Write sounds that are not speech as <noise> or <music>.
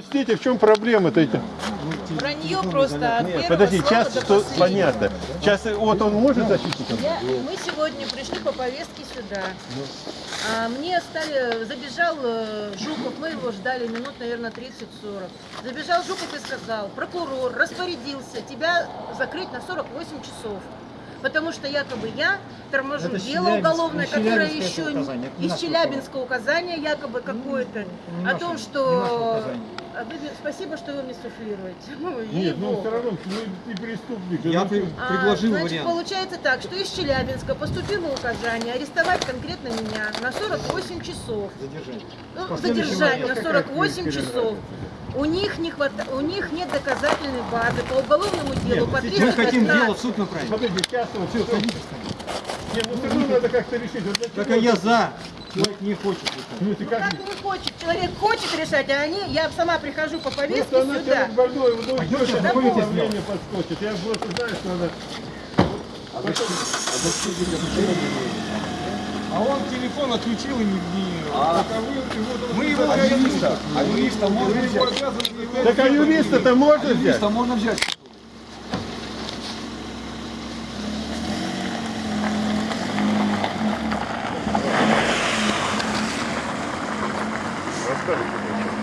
Пустите, в чем проблема-то? эти? Вранье просто от первого Подожди, сейчас что, понятно. Сейчас вот он может защитником? Я- мы сегодня пришли по повестке сюда. А, мне стали, забежал э, Жуков, мы его ждали минут, наверное, 30-40. Забежал Жуков и сказал, прокурор распорядился тебя закрыть на 48 часов. Потому что якобы я торможу Это дело уголовное, которое еще указание, из Челябинского указания, якобы какое-то, о том, не что... А вы Спасибо, что вы мне суфлируете. <laughs> Ну, Нет, ну все равно, ну ты преступник. Я ну, при- А, предложил значит, вариант. получается так, что из Челябинска поступило указание арестовать конкретно меня на 48 часов. Задержать. Ну, задержать на вариант. 48 часов. У них, не хвата... у них нет доказательной базы по уголовному делу, Нет, по сейчас Мы хотим 315. дело в суд направить. Смотрите, сейчас вот все Нет, ну все равно надо как-то решить. Вот Так а я за. Человек не хочет. решать. Ну ты Ну, как? как не хочет, человек хочет решать, а они, я сама прихожу по повестке Просто она сюда. человек больной, идет, давайте какое сделаем. давление подскочит. Я просто знаю, что она... А он телефон отключил и не... А Мы его А юриста, а юриста можно взять? Так а юриста-то можно взять? Юриста можно взять. Good.